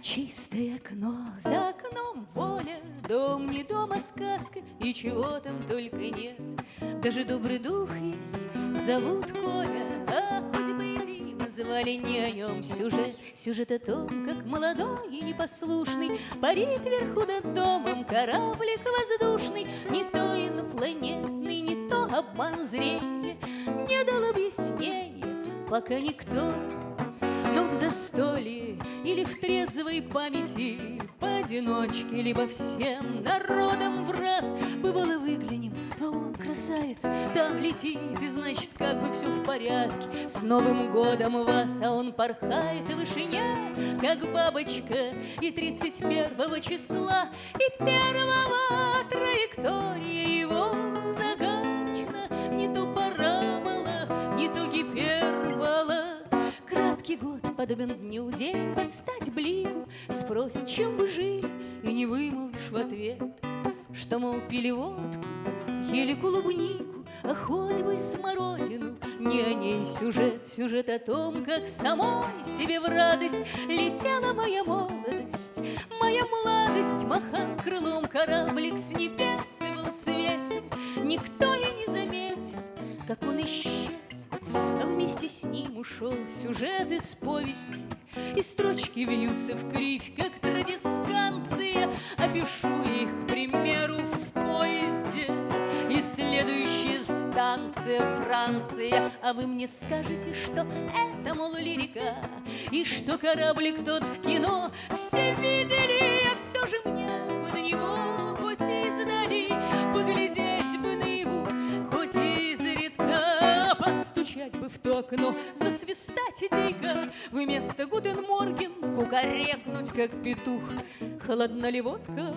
чистое окно, за окном воля, Дом не дом, а сказка, и чего там только нет. Даже добрый дух есть, зовут Коля, а хоть бы и Дима, звали не о нем сюжет. Сюжет о том, как молодой и непослушный Парит вверху над домом кораблик воздушный, Не то инопланетный, не то обман зрения, Не дал объяснения, пока никто но в застолье или в трезвой памяти Поодиночке, либо всем народом в раз. Бывало выглянем, а он красавец Там летит, и значит, как бы все в порядке. С Новым годом вас, а он порхает в вышине Как бабочка и 31 числа И первого траектория его подобен дню день под стать блику Спросит, чем вы жили, и не вымолвишь в ответ Что, мол, пили водку, ели клубнику А хоть бы смородину, не о ней сюжет Сюжет о том, как самой себе в радость Летела моя молодость, моя младость Махал крылом кораблик с небес вместе с ним ушел сюжет из повести. И строчки вьются в кривь, как традисканция Опишу их, к примеру, в поезде. И следующая станция Франция. А вы мне скажете, что это, мол, лирика? И что кораблик тот в кино? Все видели, а все же мне то окно Засвистать идейка Вместо Гуден Морген Кукарекнуть, как петух. Холодна ли водка,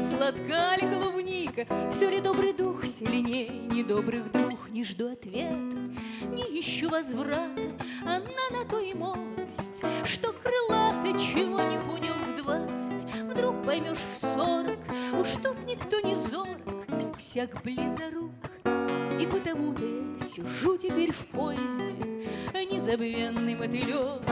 сладка ли клубника Все ли добрый дух сильнее недобрых друг. Не жду ответа, не ищу возврата Она на то и молодость, что крылата Чего не понял в двадцать, вдруг поймешь в сорок Уж тут никто не зорок, всяк близорук и потому-то я сижу теперь в поезде, Незабвенный мотылек,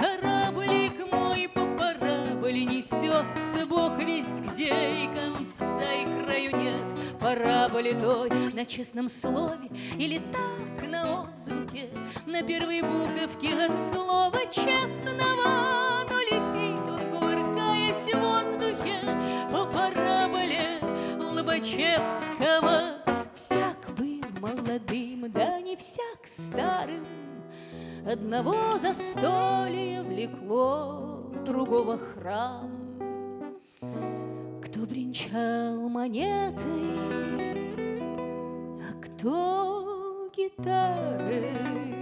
кораблик мой по параболе Несется бог весть где, и конца, и краю нет. Параболе той на честном слове или так на отзвуке? На первой буковке от слова честного Но летит он, кувыркаясь в воздухе. По параболе Лобачевского молодым, да не всяк старым Одного застолья влекло, другого храм. Кто бренчал монетой, а кто гитары